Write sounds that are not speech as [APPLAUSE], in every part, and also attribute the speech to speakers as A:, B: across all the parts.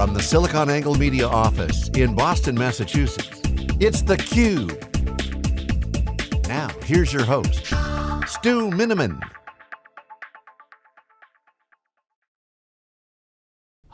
A: From the SiliconANGLE Media office in Boston, Massachusetts, it's theCUBE. Now, here's your host, Stu Miniman.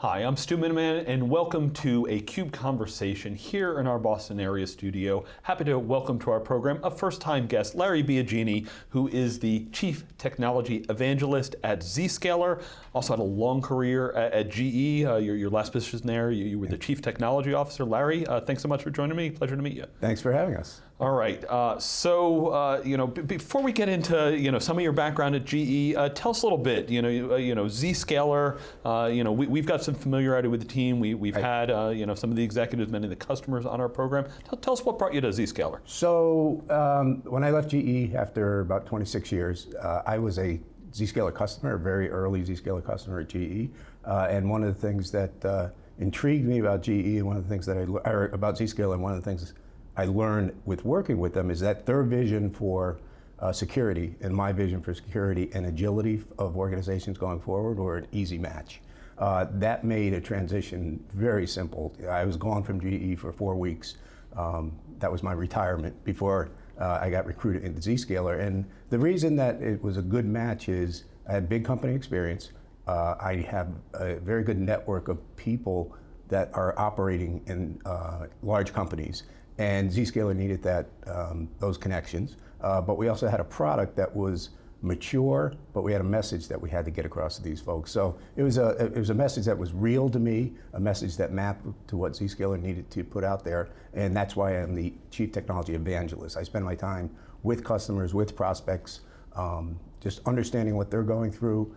B: Hi, I'm Stu Miniman and welcome to a CUBE conversation here in our Boston area studio. Happy to welcome to our program a first time guest, Larry Biagini, who is the Chief Technology Evangelist at Zscaler. Also had a long career at, at GE, uh, your, your, last position there, you, you, were the Chief Technology Officer. Larry, uh, thanks so much for joining me, pleasure to meet you.
C: Thanks for having us.
B: All right, uh, so uh, you know, before we get into you know some of your background at GE, uh, tell us a little bit. You know, you, uh, you know, Zscaler. Uh, you know, we, have got some familiarity with the team. We, we've right. had uh, you know some of the executives, many of the customers on our program. Tell, tell us what brought you to Zscaler.
C: So um, when I left GE after about 26 years, I was a Zscaler customer, a very early Zscaler customer at GE, and one of the things that intrigued me about GE, and one of the things that I or about Zscaler, and one of the things I learned with working with them is that their vision for uh, security and my vision for security and agility of organizations going forward were an easy match. Uh, that made a transition very simple. I was gone from GE for four weeks. Um, that was my retirement before uh, I got recruited into Zscaler. And the reason that it was a good match is I had big company experience. Uh, I have a very good network of people that are operating in uh, large companies and Zscaler needed that, um, those connections. Uh, but we also had a product that was mature, but we had a message that we had to get across to these folks. So it was a, it was a message that was real to me, a message that mapped to what Zscaler needed to put out there, and that's why I'm the Chief Technology Evangelist. I spend my time with customers, with prospects, um, just understanding what they're going through,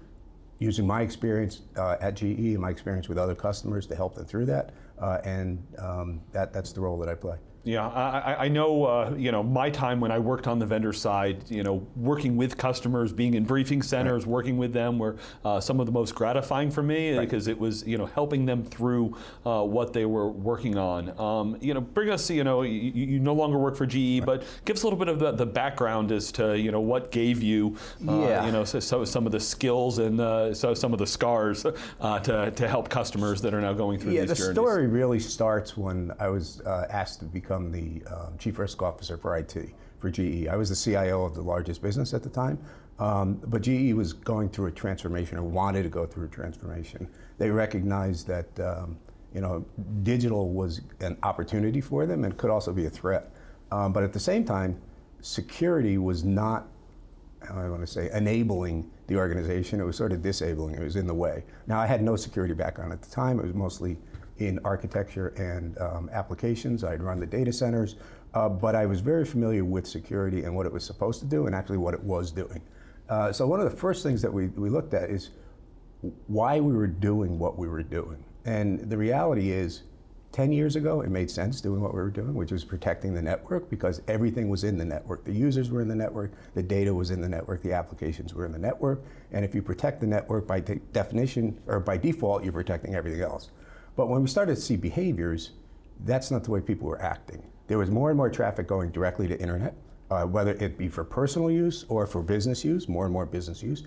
C: using my experience uh, at GE and my experience with other customers to help them through that, uh, and um, that, that's the role that I play.
B: Yeah, I, I know, uh, you know, my time when I worked on the vendor side, you know, working with customers, being in briefing centers, right. working with them were uh, some of the most gratifying for me right. because it was, you know, helping them through uh, what they were working on. Um, you know, bring us, you know, you, you, no longer work for GE, right. but give us a little bit of the, the, background as to, you know, what gave you, uh, yeah. you know, so, so, some of the skills and uh, so some of the scars uh, to, to help customers that are now going through
C: yeah,
B: these
C: journeys. Yeah, the story really becoming when I was asked to become the um, chief risk officer for IT for GE. I was the CIO of the largest business at the time, um, but GE was going through a transformation or wanted to go through a transformation. They recognized that um, you know digital was an opportunity for them and could also be a threat. Um, but at the same time, security was not, I want to say, enabling the organization. It was sort of disabling. It was in the way. Now, I had no security background at the time. It was mostly in architecture and um, applications. I'd run the data centers, uh, but I was very familiar with security and what it was supposed to do and actually what it was doing. Uh, so one of the first things that we, we looked at is why we were doing what we were doing. And the reality is, 10 years ago, it made sense doing what we were doing, which was protecting the network because everything was in the network. The users were in the network, the data was in the network, the applications were in the network. And if you protect the network by de definition, or by default, you're protecting everything else. But when we started to see behaviors, that's not the way people were acting. There was more and more traffic going directly to internet, uh, whether it be for personal use or for business use, more and more business use.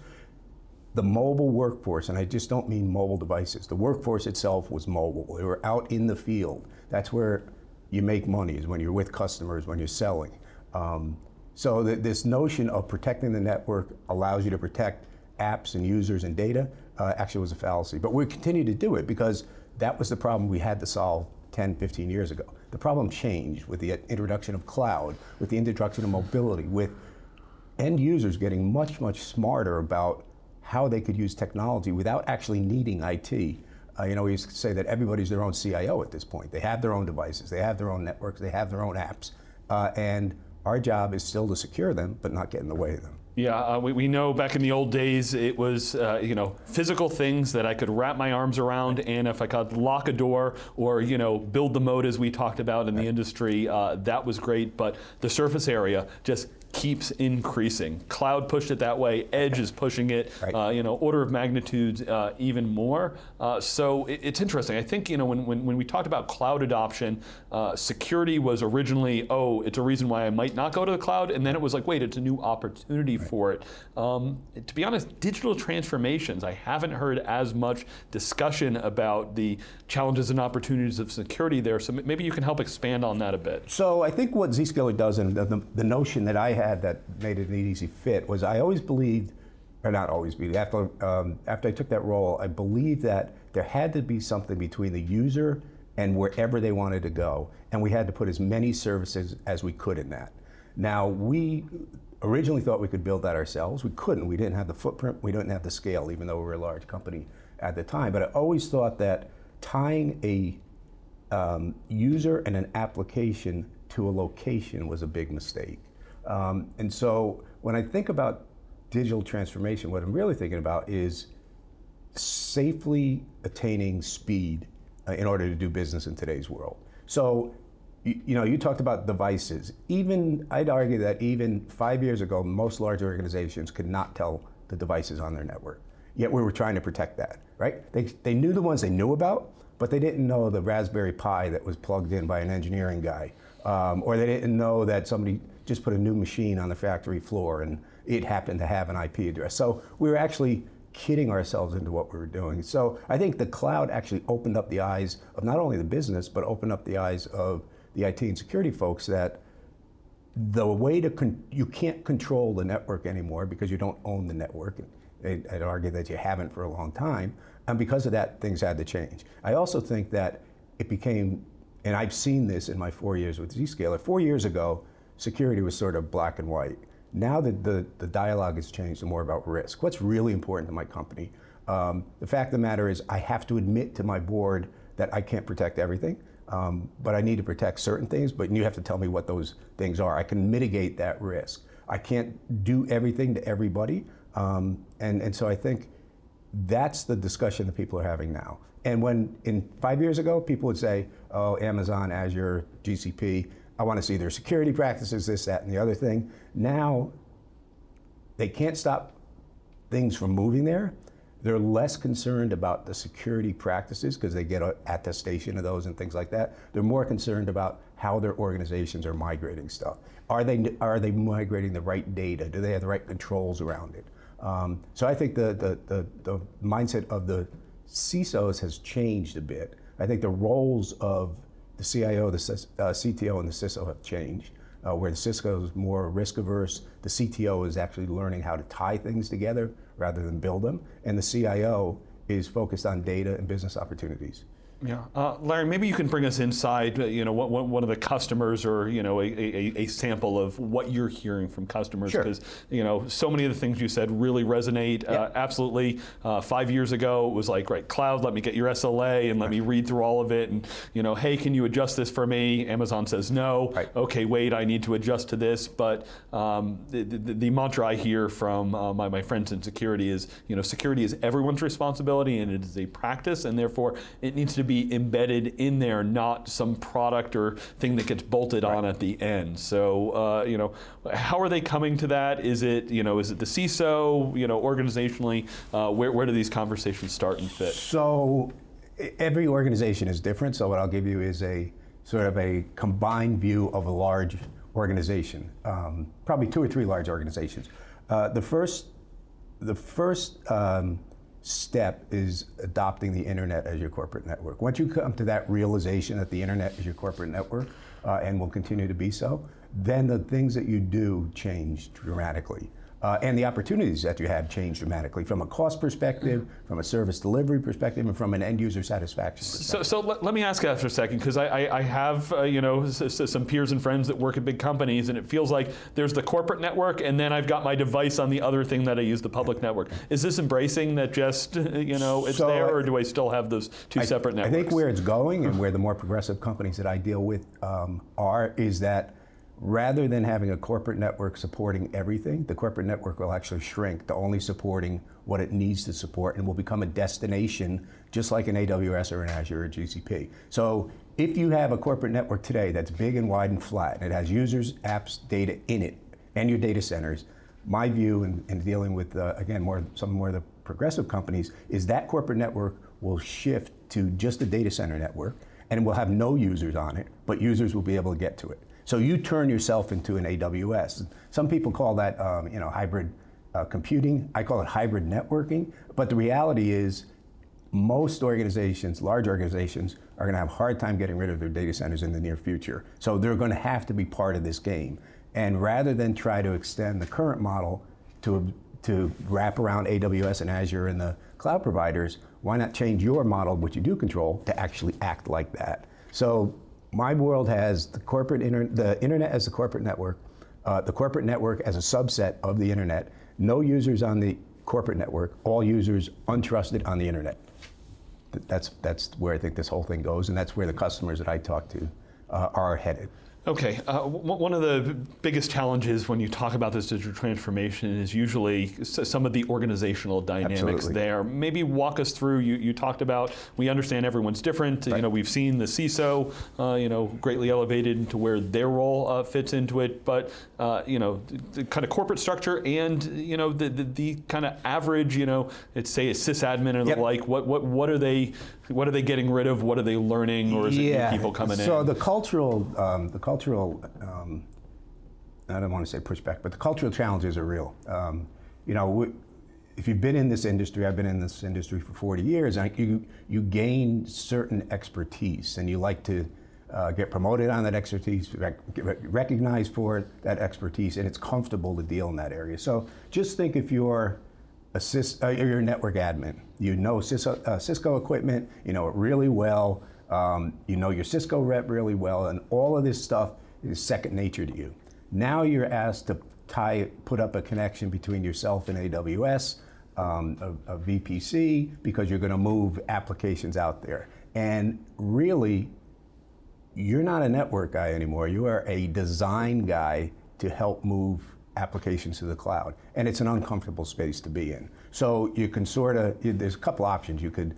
C: The mobile workforce, and I just don't mean mobile devices, the workforce itself was mobile. They were out in the field. That's where you make money, is when you're with customers, when you're selling. Um, so this notion of protecting the network allows you to protect apps and users and data uh, actually was a fallacy. But we continue to do it because that was the problem we had to solve 10, 15 years ago. The problem changed with the introduction of cloud, with the introduction of mobility, with end users getting much, much smarter about how they could use technology without actually needing IT. Uh, you know, we used to say that everybody's their own CIO at this point. They have their own devices, they have their own networks, they have their own apps. Uh, and our job is still to secure them, but not get in the way of them.
B: Yeah, uh, we, we know back in the old days it was uh, you know physical things that I could wrap my arms around, and if I could lock a door or you know build the moat as we talked about in the industry, uh, that was great. But the surface area, just keeps increasing. Cloud pushed it that way, edge is pushing it,
C: Right.
B: uh, you know, order of magnitudes uh, even more. Uh, so it, it's interesting. I think, you know, when, when, when we talked about cloud adoption, uh, security was originally, oh, it's a reason why I might not go to the cloud, and then it was like, wait, it's a new opportunity for it. Um, to be honest, digital transformations, I haven't heard as much discussion about the challenges and opportunities of security there, so maybe you can help expand on that a bit.
C: So I think what Zscaler does, and the, the, the notion that I had that made it an easy fit, was I always believed, or not always believed, after, um, after I took that role, I believed that there had to be something between the user and wherever they wanted to go, and we had to put as many services as we could in that. Now, we originally thought we could build that ourselves. We couldn't. We didn't have the footprint. We didn't have the scale, even though we were a large company at the time. But I always thought that tying a um, user and an application to a location was a big mistake. Um, and so when I think about digital transformation, what I'm really thinking about is safely attaining speed uh, in order to do business in today's world. So, you, you know, you talked about devices. Even, I'd argue that even five years ago, most large organizations could not tell the devices on their network. Yet we were trying to protect that, right? They, they knew the ones they knew about, but they didn't know the Raspberry Pi that was plugged in by an engineering guy. Um, or they didn't know that somebody just put a new machine on the factory floor and it happened to have an IP address. So we were actually kidding ourselves into what we were doing. So I think the cloud actually opened up the eyes of not only the business, but opened up the eyes of the IT and security folks that the way to, you can't control the network anymore because you don't own the network. I'd I'd argue that you haven't for a long time. And because of that, things had to change. I also think that it became, and I've seen this in my four years with Zscaler, four years ago, security was sort of black and white. Now that the, the dialogue has changed to more about risk. What's really important to my company? Um, the fact of the matter is I have to admit to my board that I can't protect everything, um, but I need to protect certain things, but you have to tell me what those things are. I can mitigate that risk. I can't do everything to everybody, um, and, and so I think that's the discussion that people are having now. And when in five years ago, people would say, oh, Amazon, Azure, GCP, I want to see their security practices, this, that, and the other thing. Now, they can't stop things from moving there. They're less concerned about the security practices because they get attestation of those and things like that. They're more concerned about how their organizations are migrating stuff. Are they, are they migrating the right data? Do they have the right controls around it? Um, so I think the, the, the, the mindset of the CISOs has changed a bit. I think the roles of the CIO, the uh, CTO, and the CISO have changed. Uh, where the CISO is more risk averse, the CTO is actually learning how to tie things together rather than build them, and the CIO is focused on data and business opportunities.
B: Yeah, uh, Larry, maybe you can bring us inside. uh, You know, one, one one of the customers, or you know, a, a, a sample of what you're hearing from customers,
C: Sure.
B: because you know, so many of the things you said really resonate. Uh, absolutely. Uh, five years ago, it was like, right, cloud, let me get your SLA and let me read through all of it, and you know, hey, can you adjust this for me? Amazon says no.
C: Right.
B: Okay, wait, I need to adjust to this. But um, the, the, the mantra I hear from uh, my, my friends in security is, you know, security is everyone's responsibility and it is a practice, and therefore it needs to be embedded in there, not some product or thing that gets bolted on at the end. So, uh, you know, how are they coming to that? Is it, you know, is it the CISO, you know, organizationally? Uh, where, where do these conversations start and fit?
C: So every organization is different. So what I'll give you is a sort of a combined view of a large organization, um, probably two or three large organizations. Uh, the first, the first um, step is adopting the internet as your corporate network. Once you come to that realization that the internet is your corporate network uh, and will continue to be so, then the things that you do change dramatically. Uh, and the opportunities that you have change dramatically from a cost perspective, from a service delivery perspective, and from an end user satisfaction perspective.
B: So, so let, let me ask that for a second, because I, I, I have uh, you know some peers and friends that work at big companies, and it feels like there's the corporate network, and then I've got my device on the other thing that I use, the public network. Is this embracing that just [LAUGHS] you know it's
C: So,
B: there, or do I still have those two
C: I-
B: separate networks?
C: I think where it's going and where the more progressive companies that I deal with um, are is that rather than having a corporate network supporting everything, the corporate network will actually shrink to only supporting what it needs to support and will become a destination just like an AWS or an Azure or GCP. So if you have a corporate network today that's big and wide and flat and it has users, apps, data in it, and your data centers, my view in, in dealing with, uh, again, more some more of the progressive companies is that corporate network will shift to just a data center network and will have no users on it, but users will be able to get to it. So you turn yourself into an AWS. Some people call that um, you know, hybrid uh, computing. I call it hybrid networking. But the reality is most organizations, large organizations, are going to have a hard time getting rid of their data centers in the near future. So they're going to have to be part of this game. And rather than try to extend the current model to, to wrap around AWS and Azure and the cloud providers, why not change your model, which you do control, to actually act like that? So my world has the corporate inter the internet as the corporate network, uh, the corporate network as a subset of the internet, no users on the corporate network, all users untrusted on the internet. That's, that's where I think this whole thing goes, and that's where the customers that I talk to uh, are headed.
B: Okay, uh, one of the biggest challenges when you talk about this digital transformation is usually some of the organizational dynamics
C: Absolutely.
B: there. Maybe walk us through. You, you talked about we understand everyone's different.
C: Right.
B: You know, we've seen the CISO, uh, you know, greatly elevated into where their role uh, fits into it. But uh, you know, the, the, kind of corporate structure and you know the the, the kind of average, you know, it's say a sysadmin or the like. What what what are they? What are they getting rid of? What are they learning? Or is
C: yeah.
B: it new people coming
C: so
B: in?
C: So the cultural um, the cultural, um, I don't want to say pushback, but the cultural challenges are real. Um, you know, we, if you've been in this industry, I've been in this industry for 40 years, and you, you gain certain expertise, and you like to uh, get promoted on that expertise, rec recognized for that expertise, and it's comfortable to deal in that area. So just think if you're a uh, you're a network admin, you know Cisco, uh, Cisco equipment, you know it really well, um, you know your Cisco rep really well, and all of this stuff is second nature to you. Now you're asked to tie, put up a connection between yourself and AWS, um, a, a VPC, because you're going to move applications out there. And really, you're not a network guy anymore. You are a design guy to help move applications to the cloud. And it's an uncomfortable space to be in. So you can sort of, there's a couple options. You could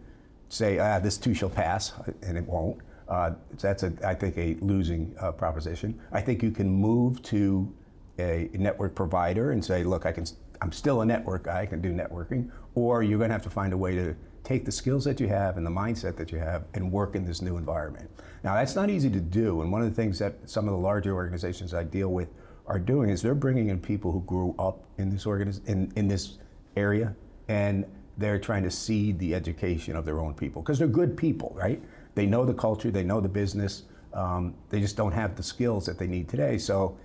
C: say, ah, this too shall pass, and it won't. Uh, that's, a, I think, a losing uh, proposition. I think you can move to a network provider and say, look, I can, I'm still a network guy, I can do networking, or you're going to have to find a way to take the skills that you have and the mindset that you have and work in this new environment. Now, that's not easy to do, and one of the things that some of the larger organizations I deal with are doing is they're bringing in people who grew up in this organiz- in, in this area, and they're trying to seed the education of their own people because they're good people, right? They know the culture, they know the business. Um, they just don't have the skills that they need today. So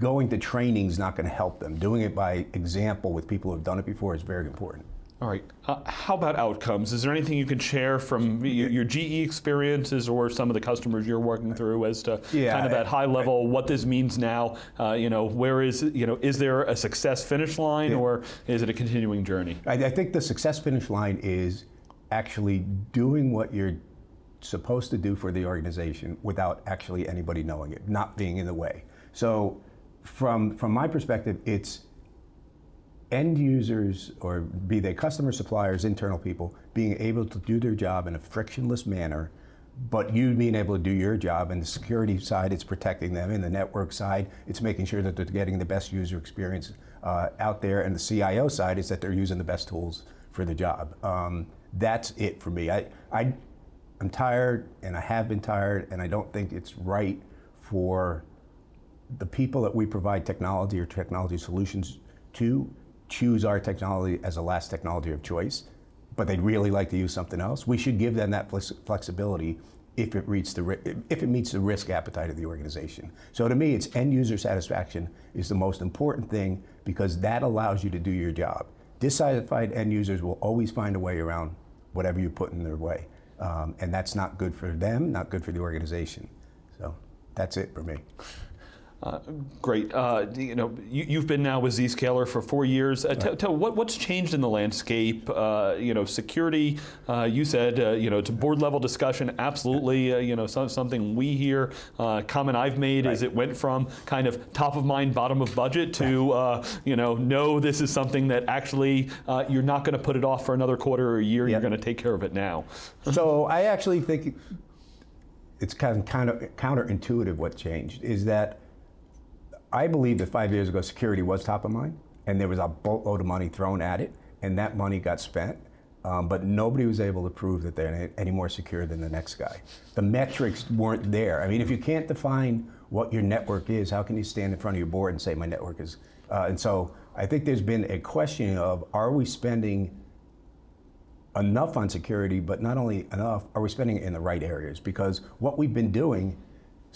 C: going to training is not going to help them. Doing it by example with people who have done it before is very important.
B: All right. Uh, how about outcomes? Is there anything you can share from your, your, GE experiences or some of the customers you're working through as to yeah, kind of at high level what this means now? Uh, you know, where is you know is there a success finish line yeah. or is it a continuing journey?
C: I, I think the success finish line is actually doing what you're supposed to do for the organization without actually anybody knowing it, not being in the way. So, from from my perspective, it's end users, or be they customer suppliers, internal people, being able to do their job in a frictionless manner, but you being able to do your job. And the security side, it's protecting them. In the network side, it's making sure that they're getting the best user experience uh, out there. And the CIO side is that they're using the best tools for the job. Um, that's it for me. I, I, I'm tired, and I have been tired, and I don't think it's right for the people that we provide technology or technology solutions to choose our technology as a last technology of choice, but they'd really like to use something else, we should give them that flexibility if it, reaches the, if it meets the risk appetite of the organization. So to me, it's end user satisfaction is the most important thing because that allows you to do your job. Dissatisfied end users will always find a way around whatever you put in their way. Um, and that's not good for them, not good for the organization. So that's it for me.
B: Uh, great. Uh, you know, you, have been now with Zscaler for four years. Uh, right. Tell what, what's changed in the landscape? Uh, you know, security. Uh, you said uh, you know it's a board level discussion. Absolutely. you know, some, something we hear. comment I've made right. is it went from kind of top of mind, bottom of budget to you know, no, this is something that actually you're not going to put it off for another quarter or a year. Yep. You're going to take care of it now. [LAUGHS]
C: so I actually think it's kind of, kind of counterintuitive what changed is that I believe that five years ago, security was top of mind, and there was a boatload of money thrown at it, and that money got spent. Um, but nobody was able to prove that they're any more secure than the next guy. The metrics weren't there. I mean, if you can't define what your network is, how can you stand in front of your board and say my network is? Uh, and so I think there's been a question of are we spending enough on security, but not only enough, are we spending it in the right areas? Because what we've been doing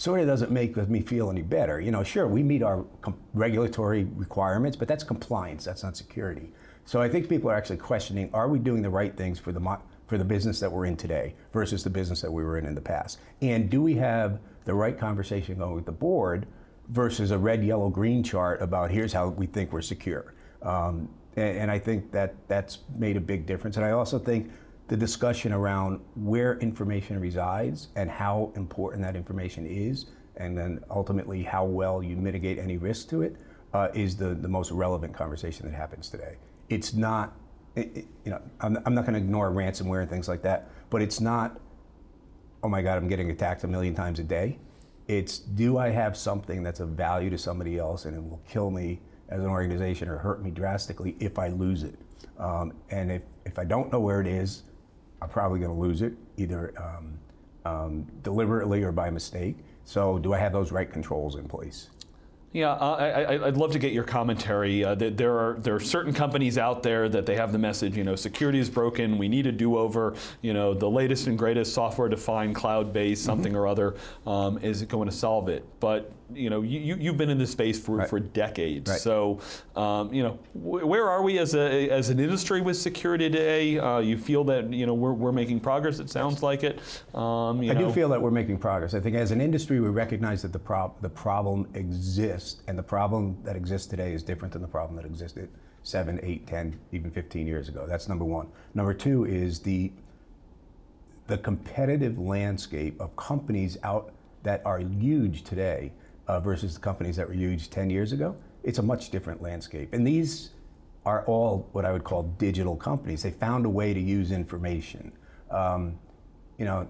C: sort of doesn't make me feel any better. You know, sure, we meet our regulatory requirements, but that's compliance, that's not security. So I think people are actually questioning, are we doing the right things for the, for the business that we're in today versus the business that we were in in the past? And do we have the right conversation going with the board versus a red, yellow, green chart about here's how we think we're secure? Um, and, and I think that that's made a big difference. And I also think the discussion around where information resides and how important that information is, and then ultimately how well you mitigate any risk to it, uh, is the, the most relevant conversation that happens today. It's not, it, it, you know, I'm, I'm not going to ignore ransomware and things like that, but it's not, oh my God, I'm getting attacked a million times a day. It's do I have something that's of value to somebody else and it will kill me as an organization or hurt me drastically if I lose it. Um, and if, if I don't know where it is, I'm probably going to lose it, either um, um, deliberately or by mistake. So do I have those right controls in place?
B: Yeah, uh, I, would love to get your commentary. Uh, there are there are certain companies out there that they have the message, you know, security is broken. We need a do-over. You know, the latest and greatest software-defined, cloud-based something mm -hmm. or other um, is going to solve it. But you know, you, you've been in this space for, right. for decades. Right. So, um, you know, where are we as, a, as an industry with security today? Uh, you feel that, you know, we're, we're making progress, it sounds like it. Um,
C: I know. do feel that we're making progress. I think as an industry, we recognize that the, prob the problem exists, and the problem that exists today is different than the problem that existed seven, eight, 10, even 15 years ago. That's number one. Number two is the, the competitive landscape of companies out that are huge today uh, versus the companies that were huge 10 years ago, it's a much different landscape. And these are all what I would call digital companies. They found a way to use information. Um, you know,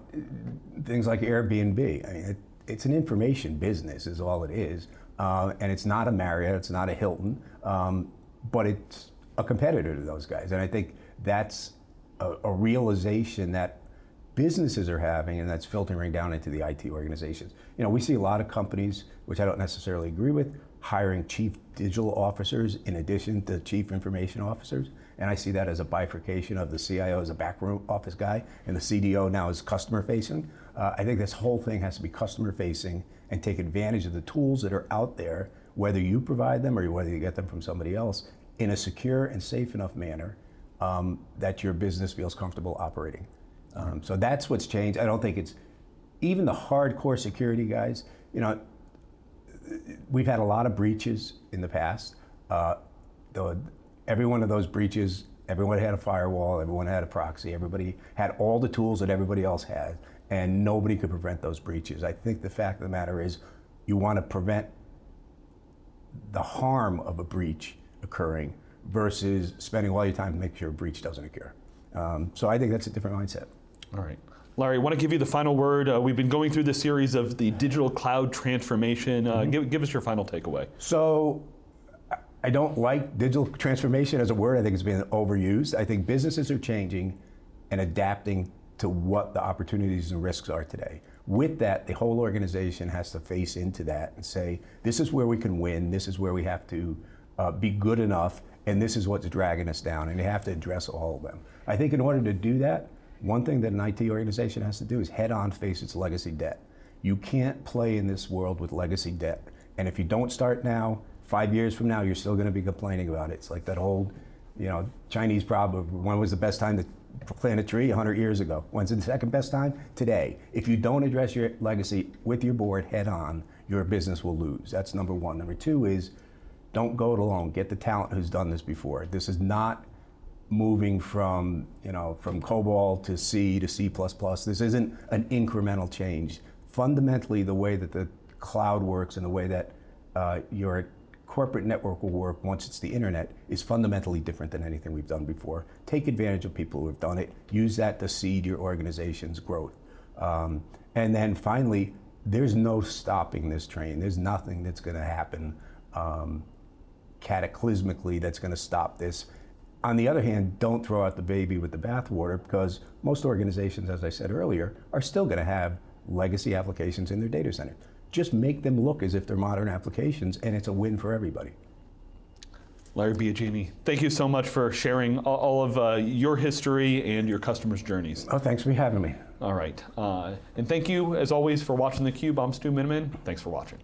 C: things like Airbnb. I mean, it, it's an information business is all it is. Uh, and it's not a Marriott, it's not a Hilton, um, but it's a competitor to those guys. And I think that's a, a realization that businesses are having, and that's filtering down into the IT organizations. You know, we see a lot of companies, which I don't necessarily agree with, hiring chief digital officers in addition to chief information officers. And I see that as a bifurcation of the CIO as a backroom office guy, and the CDO now is customer facing. Uh, I think this whole thing has to be customer facing and take advantage of the tools that are out there, whether you provide them or whether you get them from somebody else, in a secure and safe enough manner um, that your business feels comfortable operating. Um, so that's what's changed. I don't think it's even the hardcore security guys. You know, we've had a lot of breaches in the past. Uh, the, every one of those breaches, everyone had a firewall, everyone had a proxy, everybody had all the tools that everybody else had, and nobody could prevent those breaches. I think the fact of the matter is, you want to prevent the harm of a breach occurring versus spending all your time to make sure a breach doesn't occur. Um, so I think that's a different mindset.
B: All right. Larry, I want to give you the final word. Uh, we've been going through the series of the digital cloud transformation. Uh, mm -hmm. give, give us your final takeaway.
C: So, I don't like digital transformation as a word. I think it's been overused. I think businesses are changing and adapting to what the opportunities and risks are today. With that, the whole organization has to face into that and say, this is where we can win, this is where we have to uh, be good enough, and this is what's dragging us down, and you have to address all of them. I think in order to do that, one thing that an IT organization has to do is head on face its legacy debt. You can't play in this world with legacy debt. And if you don't start now, five years from now, you're still going to be complaining about it. It's like that old, you know, Chinese proverb, when was the best time to plant a tree? 100 years ago. When's the second best time? Today. If you don't address your legacy with your board head on, your business will lose. That's number one. Number two is don't go it alone. Get the talent who's done this before. This is not moving from, you know, from COBOL to C to C++. This isn't an incremental change. Fundamentally, the way that the cloud works and the way that uh, your corporate network will work once it's the internet is fundamentally different than anything we've done before. Take advantage of people who have done it. Use that to seed your organization's growth. Um, and then finally, there's no stopping this train. There's nothing that's going to happen um, cataclysmically that's going to stop this. On the other hand, don't throw out the baby with the bathwater because most organizations, as I said earlier, are still going to have legacy applications in their data center. Just make them look as if they're modern applications, and it's a win for everybody.
B: Larry Biagini, thank you so much for sharing all, of uh, your history and your customers' journeys.
C: Oh, thanks for having me.
B: All right. Uh, and thank you, as always, for watching theCUBE. I'm Stu Miniman. Thanks for watching.